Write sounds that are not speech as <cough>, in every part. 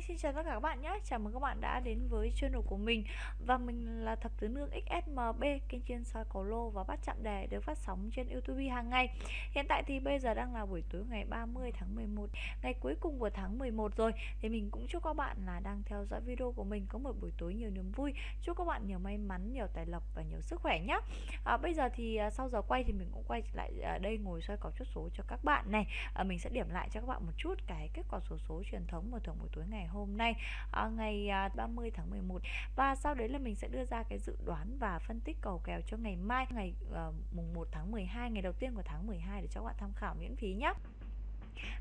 Hi, xin chào tất cả các bạn nhé. Chào mừng các bạn đã đến với channel của mình. Và mình là Thập Tứ Nương XSMB Kênh chuyên soi cầu lô và bắt chạm đề được phát sóng trên Youtube hàng ngày. Hiện tại thì bây giờ đang là buổi tối ngày 30 tháng 11 Ngày cuối cùng của tháng 11 rồi. Thì mình cũng chúc các bạn là đang theo dõi video của mình Có một buổi tối nhiều niềm vui. Chúc các bạn nhiều may mắn, nhiều tài lộc và nhiều sức khỏe nhé. À, Bây giờ thì à, sau giờ quay thì mình cũng quay lại à, đây ngồi soi cầu chốt số cho các bạn này. À, Mình sẽ điểm lại cho các bạn một chút cái kết quả số số truyền thống mở thưởng buổi tối ngày hôm nay à, ngày à, 30 tháng 11 và sau đấy là mình sẽ đưa ra cái dự đoán và phân tích cầu kèo cho ngày mai, ngày ờ, mùng 1 tháng 12 ngày đầu tiên của tháng 12 để cho các bạn tham khảo miễn phí nhé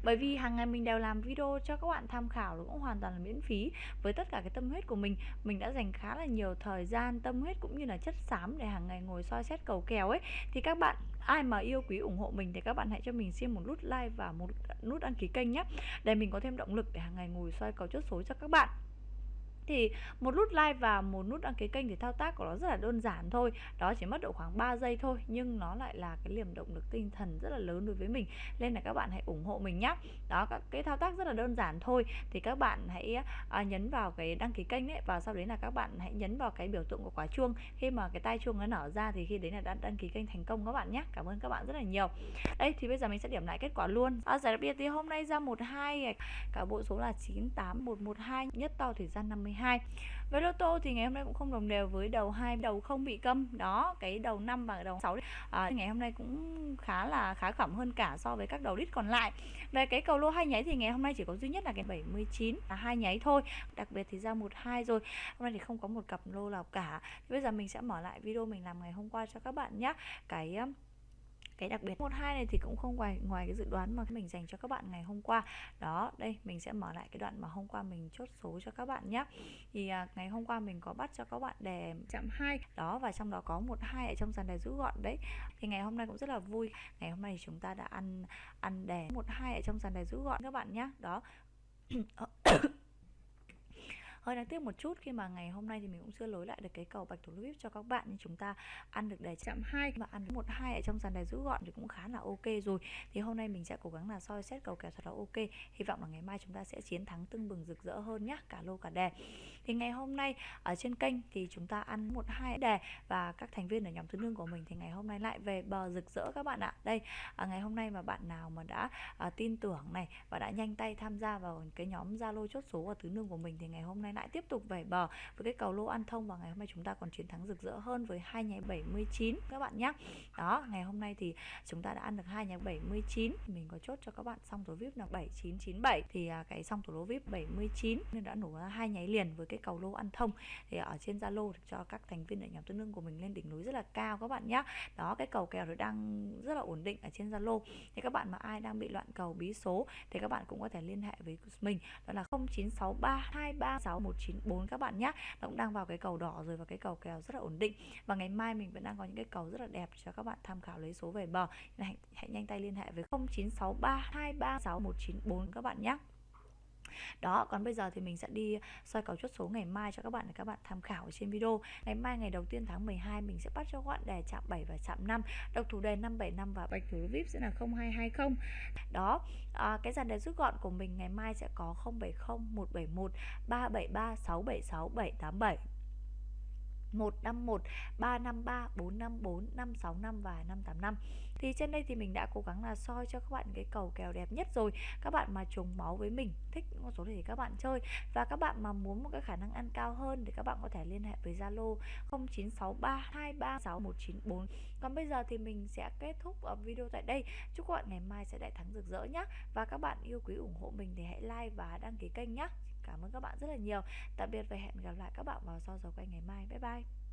bởi vì hàng ngày mình đều làm video cho các bạn tham khảo nó cũng hoàn toàn là miễn phí. Với tất cả cái tâm huyết của mình mình đã dành khá là nhiều thời gian, tâm huyết cũng như là chất xám để hàng ngày ngồi soi xét cầu kèo ấy. Thì các bạn, ai mà yêu quý ủng hộ mình thì các bạn hãy cho mình xin một nút like và một nút đăng ký kênh nhé. Để mình có thêm động lực để hàng ngày ngồi soi cầu chốt số cho các bạn thì một nút like và một nút đăng ký kênh thì thao tác của nó rất là đơn giản thôi. Đó chỉ mất độ khoảng 3 giây thôi nhưng nó lại là cái liềm động lực tinh thần rất là lớn đối với mình. Nên là các bạn hãy ủng hộ mình nhé đó các cái thao tác rất là đơn giản thôi. Thì các bạn hãy à, nhấn vào cái đăng ký kênh ấy và sau đấy là các bạn hãy nhấn vào cái biểu tượng của quả chuông. Khi mà cái tai chuông nó nở ra thì khi đấy là đã đăng ký kênh thành công các bạn nhé cảm ơn các bạn rất là nhiều. Đây thì bây giờ mình sẽ điểm lại kết quả luôn. À, giải đặc biệt thì hôm nay ra một hai cả bộ số là 98112 nhất to thời gian 52 12 với lô tô thì ngày hôm nay cũng không đồng đều với đầu hai đầu không bị câm. Đó cái đầu 5 và đầu 6 à, ngày hôm nay cũng khá là khá khẩm hơn cả so với các đầu đít còn lại. Về cái cầu lô hai nháy thì ngày hôm nay chỉ có duy nhất là cái 79 là hai nháy thôi. Đặc biệt thì ra một hai rồi. Hôm nay thì không có một cặp lô nào cả. Bây giờ mình sẽ mở lại video mình làm ngày hôm qua cho các bạn nhé cái cái đặc biệt. Một hai này thì cũng không ngoài ngoài cái dự đoán mà mình dành cho các bạn ngày hôm qua. Đó đây mình sẽ mở lại cái đoạn mà hôm qua mình chốt số cho các bạn nhé thì à, ngày hôm qua mình có bắt cho các bạn đề chạm hai. Đó và trong đó có một hai ở trong dàn đề rút gọn đấy. Thì ngày hôm nay cũng rất là vui. Ngày hôm nay thì chúng ta đã ăn ăn đề một hai ở trong dàn đề rút gọn các bạn nhé đó. <clears throat> Ờ, hơi đáng tiếc một chút khi mà ngày hôm nay thì mình cũng chưa lối lại được cái cầu bạch thủ vip cho các bạn nhưng chúng ta ăn được đề chạm hai và ăn một hai ở trong dàn đề rút gọn thì cũng khá là ok rồi. Thì hôm nay mình sẽ cố gắng là soi xét cầu kèo thật là ok. Hy vọng là ngày mai chúng ta sẽ chiến thắng tưng bừng rực rỡ hơn nhá cả lô cả đề thì ngày hôm nay ở trên kênh thì chúng ta ăn một hai đề và các thành viên ở nhóm thứ nương của mình thì ngày hôm nay lại về bờ rực rỡ các bạn ạ. Đây à, ngày hôm nay mà bạn nào mà đã à, tin tưởng này và đã nhanh tay tham gia vào cái nhóm zalo chốt số và tứ nương của mình thì ngày hôm nay lại tiếp tục vẩy bờ với cái cầu lô ăn thông và ngày hôm nay chúng ta còn chiến thắng rực rỡ hơn với hai nháy 79 các bạn nhé đó, ngày hôm nay thì chúng ta đã ăn được hai nháy 79 mình có chốt cho các bạn xong tổ vip là 7997 thì à, cái xong tổ lô vip 79 nên đã nổ ra hai nháy liền với cái cầu lô ăn thông. Thì ở trên zalo cho các thành viên ở nhóm tương đương của mình lên đỉnh núi rất là cao các bạn nhé đó, cái cầu kèo nó đang rất là ổn định ở trên zalo. Thì các bạn mà ai đang bị loạn cầu bí số thì các bạn cũng có thể liên hệ với mình. Đó là 0963 236 194 các bạn nhé nó cũng đang vào cái cầu đỏ rồi và cái cầu kèo rất là ổn định. Và ngày mai mình vẫn đang có những cái cầu rất là đẹp cho các bạn tham khảo lấy số về bờ. Hãy, hãy nhanh tay liên hệ với 0963 236 194 các bạn nhé đó còn bây giờ thì mình sẽ đi soi cầu chốt số ngày mai cho các bạn để các bạn tham khảo ở trên video. Ngày mai ngày đầu tiên tháng 12 mình sẽ bắt cho các bạn đề chạm 7 và chạm 5 độc thủ đề 575 và bạch thủ vip sẽ là 0220 đó à, cái dàn đề rút gọn của mình ngày mai sẽ có 070 171 373 676 787 151 353 454 565 và 585 thì trên đây thì mình đã cố gắng là soi cho các bạn cái cầu kèo đẹp nhất rồi. Các bạn mà trùng máu với mình, thích những con số thì các bạn chơi. Và các bạn mà muốn một cái khả năng ăn cao hơn thì các bạn có thể liên hệ với Zalo 0963236194 còn bây giờ thì mình sẽ kết thúc video tại đây. Chúc các bạn ngày mai sẽ đại thắng rực rỡ nhé và các bạn yêu quý ủng hộ mình thì hãy like và đăng ký kênh nhé cảm ơn các bạn rất là nhiều. Tạm biệt và hẹn gặp lại các bạn vào sau giờ quay ngày mai. Bye bye.